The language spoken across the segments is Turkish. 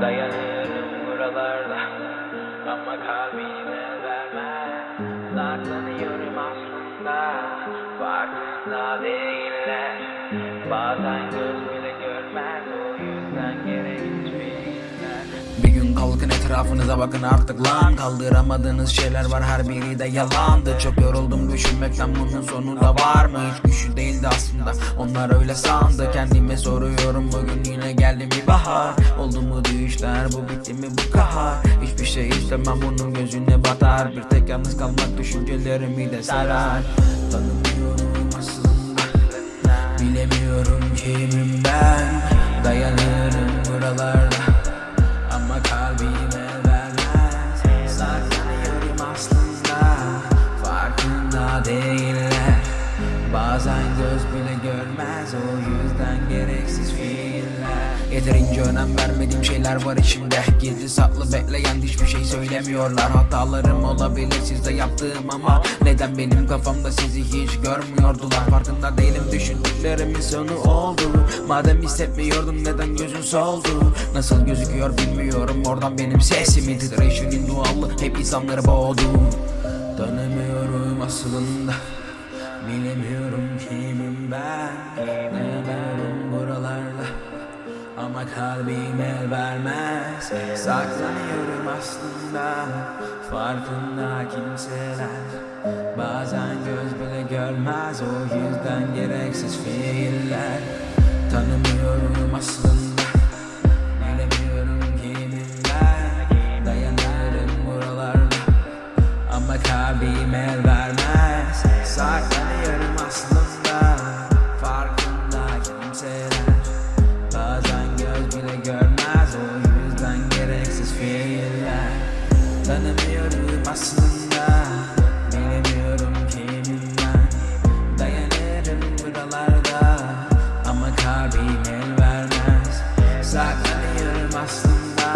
Dayanırım buralarda. Ama kalbime vermez Saklanıyorum aslında. Farkında değiller. Bazen göz bile görmez O yüzden gün kalkın etrafınıza bakın artık lan. Kaldıramadığınız şeyler var her biri de yalandı. Çok yoruldum düşünmekten bunun sonu da var mı? Hiç güçlü değildi aslında onlar öyle sandı. Kendime soruyorum bugün yine geldi mi bahar? Oldu mu düşler bu bitti mi bu kahar? Hiçbir şey istemem bunun gözüne batar. Bir tek yalnız kalmak düşüncelerimi de sarar. Tanımıyorum Bazen göz bile görmez O yüzden gereksiz fiiller. Yeterince önem vermediğim şeyler var içimde. Gizli saklı bekleyen hiçbir şey söylemiyorlar. Hatalarım olabilir sizde yaptığım ama Neden benim kafamda sizi hiç görmüyordular? Farkında değilim düşündüklerimin sonu oldu. Madem hissetmiyordum neden gözün soldu? Nasıl gözüküyor bilmiyorum oradan benim sesimin Titreşimin doğallığı hep insanları boğdu. Tanımıyorum aslında Bilemiyorum kimim ben Dayanıyorum buralarda. Ama kalbim el vermez Saklanıyorum aslında. Farkında kimseler Bazen göz bile görmez. O yüzden gereksiz fiiller. Tanımıyorum aslında görmez O yüzden gereksiz fiiller. Tanımıyorum aslında Bilemiyorum kimim ben Dayanırım buralarda Ama kalbim el vermez. Saklanıyorum aslında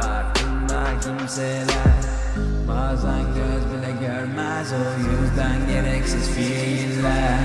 Farkında kimseler. Bazen göz bile görmez O yüzden gereksiz fiiller